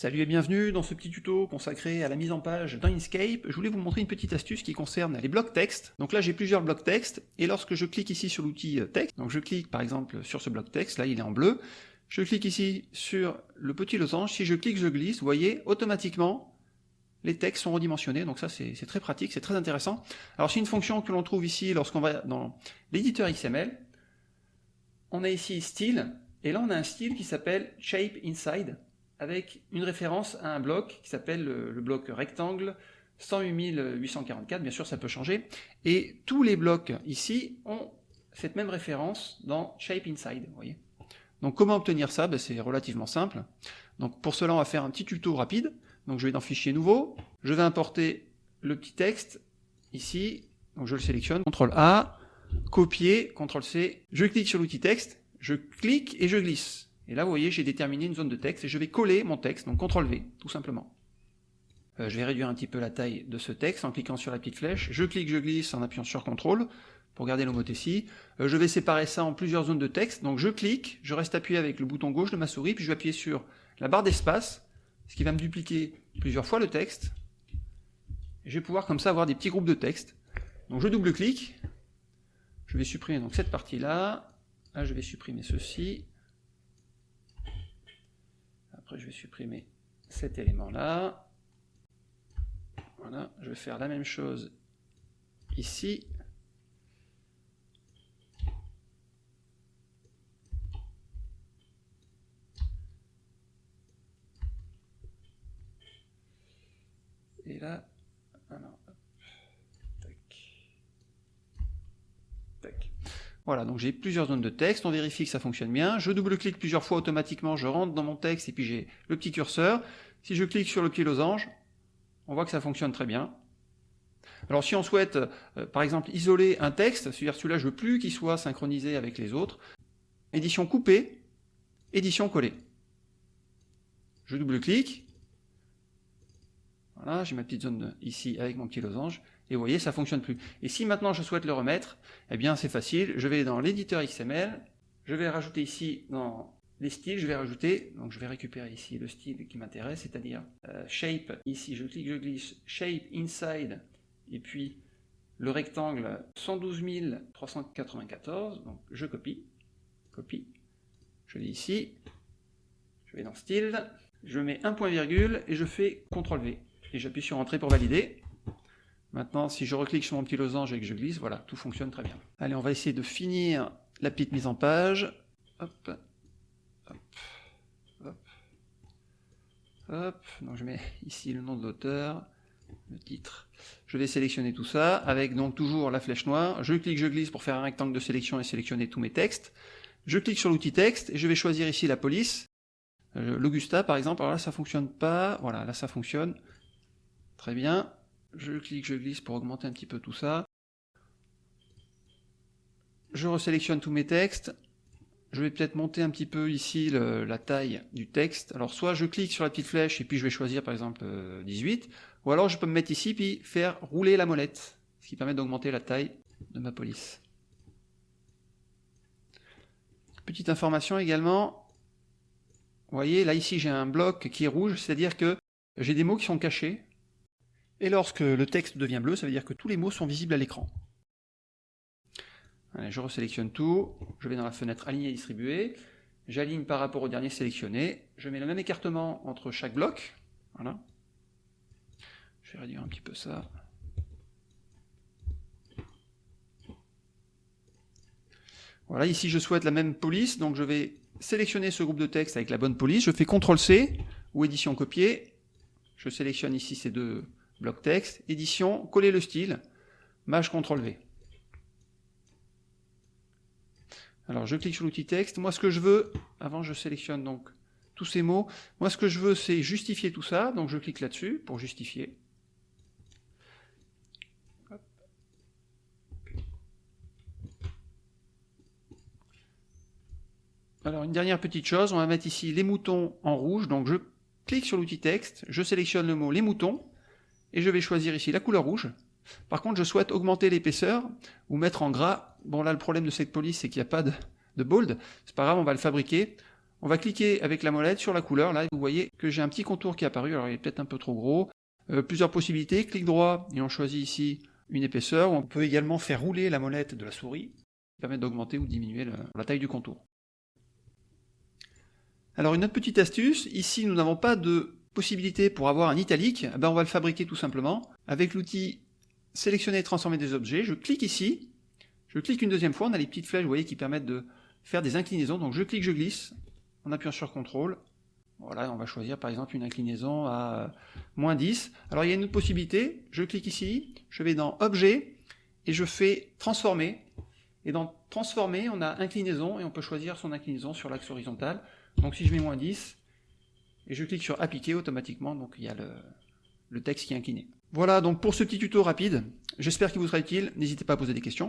Salut et bienvenue dans ce petit tuto consacré à la mise en page dans Inkscape. Je voulais vous montrer une petite astuce qui concerne les blocs texte. Donc là j'ai plusieurs blocs texte et lorsque je clique ici sur l'outil euh, texte, donc je clique par exemple sur ce bloc texte, là il est en bleu, je clique ici sur le petit losange, si je clique je glisse, vous voyez automatiquement les textes sont redimensionnés, donc ça c'est très pratique, c'est très intéressant. Alors c'est une fonction que l'on trouve ici lorsqu'on va dans l'éditeur XML. On a ici style, et là on a un style qui s'appelle shape inside avec une référence à un bloc qui s'appelle le, bloc rectangle 108 844, bien sûr ça peut changer, et tous les blocs ici ont cette même référence dans Shape Inside, vous. Donc comment obtenir ça? Ben, C'est relativement simple. Donc pour cela on va faire un petit tuto rapide, donc je vais dans Fichier nouveau, je vais importer le petit texte ici, donc je le sélectionne, CTRL A, copier, CTRL C, je clique sur l'outil texte, je clique et je glisse. Et là, vous voyez, j'ai déterminé une zone de texte et je vais coller mon texte, donc CTRL V, tout simplement. Euh, je vais réduire un petit peu la taille de ce texte en cliquant sur la petite flèche. Je clique, je glisse en appuyant sur CTRL pour garder l'homothétie. Euh, je vais séparer ça en plusieurs zones de texte. Donc je clique, je reste appuyé avec le bouton gauche de ma souris, puis je vais appuyer sur la barre d'espace, ce qui va me dupliquer plusieurs fois le texte. Je vais pouvoir comme ça avoir des petits groupes de texte. Donc je double-clique, je vais supprimer donc cette partie-là, là je vais supprimer ceci, je vais supprimer cet élément-là. Voilà, je vais faire la même chose ici. Et là, Voilà, donc j'ai plusieurs zones de texte, on vérifie que ça fonctionne bien, je double-clique plusieurs fois automatiquement, je rentre dans mon texte et puis j'ai le petit curseur. Si je clique sur le petit losange, on voit que ça fonctionne très bien. Alors si on souhaite, euh, par exemple, isoler un texte, c'est-à-dire celui-là je veux plus qu'il soit synchronisé avec les autres, édition coupée, édition collée. Je double-clique, voilà, j'ai ma petite zone ici avec mon petit losange, et vous voyez, ça fonctionne plus. Et si maintenant je souhaite le remettre, eh bien c'est facile, je vais dans l'éditeur XML, je vais rajouter ici dans les styles, je vais rajouter, donc je vais récupérer ici le style qui m'intéresse, c'est-à-dire euh, shape, ici je clique, je glisse, shape inside, et puis le rectangle 112 394, donc je copie, copie, je l'ai ici, je vais dans style, je mets un point virgule et je fais CTRL V. Et j'appuie sur Entrée pour valider. Maintenant, si je reclique sur mon petit losange et que je glisse, voilà, tout fonctionne très bien. Allez, on va essayer de finir la petite mise en page. Hop, hop, hop. Donc je mets ici le nom de l'auteur, le titre. Je vais sélectionner tout ça avec donc toujours la flèche noire. Je clique, je glisse pour faire un rectangle de sélection et sélectionner tous mes textes. Je clique sur l'outil texte et je vais choisir ici la police. Euh, L'Augusta par exemple, alors là ça fonctionne pas, voilà, là ça fonctionne. Très bien. Je clique, je glisse pour augmenter un petit peu tout ça. Je resélectionne tous mes textes. Je vais peut-être monter un petit peu ici la taille du texte. Alors soit je clique sur la petite flèche et puis je vais choisir par exemple 18, euh, ou alors je peux me mettre ici puis faire rouler la molette, ce qui permet d'augmenter la taille de ma police. Petite information également, vous voyez là ici j'ai un bloc qui est rouge, c'est-à-dire que j'ai des mots qui sont cachés, et lorsque le texte devient bleu, ça veut dire que tous les mots sont visibles à l'écran. je resélectionne tout, je vais dans la fenêtre Aligner et distribuer, j'aligne par rapport au dernier sélectionné, je mets le même écartement entre chaque bloc, voilà. Je vais réduire un petit peu ça. Voilà, ici je souhaite la même police, donc je vais sélectionner ce groupe de texte avec la bonne police, je fais CTRL-C ou édition copier, je sélectionne ici ces deux bloc texte, édition, coller le style, maj CTRL V. Alors je clique sur l'outil texte, moi ce que je veux, avant je sélectionne donc tous ces mots, moi ce que je veux c'est justifier tout ça, donc je clique là-dessus pour justifier. Alors une dernière petite chose, on va mettre ici les moutons en rouge, donc je clique sur l'outil texte, je sélectionne le mot les moutons, et je vais choisir ici la couleur rouge. Par contre, je souhaite augmenter l'épaisseur ou mettre en gras. Bon, là, le problème de cette police, c'est qu'il n'y a pas de, bold. C'est pas grave, on va le fabriquer. On va cliquer avec la molette sur la couleur, là vous voyez que j'ai un petit contour qui est apparu, alors il est peut-être un peu trop gros. Euh, plusieurs possibilités, clic droit et on choisit ici une épaisseur. On peut également faire rouler la molette de la souris, qui permet d'augmenter ou diminuer la taille du contour. Alors une autre petite astuce, ici nous n'avons pas de possibilité pour avoir un italique, eh ben on va le fabriquer tout simplement. Avec l'outil sélectionner et transformer des objets, je clique ici, je clique une deuxième fois, on a les petites flèches vous qui permettent de faire des inclinaisons, donc je clique, je glisse, en appuyant sur CTRL, voilà, on va choisir par exemple une inclinaison à moins 10. Alors il y a une autre possibilité, je clique ici, je vais dans Objet, et je fais Transformer, et dans Transformer, on a Inclinaison, et on peut choisir son inclinaison sur l'axe horizontal. Donc si je mets moins 10, et je clique sur appliquer automatiquement, donc il y a le, texte qui est incliné. Voilà donc pour ce petit tuto rapide, j'espère qu'il vous sera utile, n'hésitez pas à poser des questions.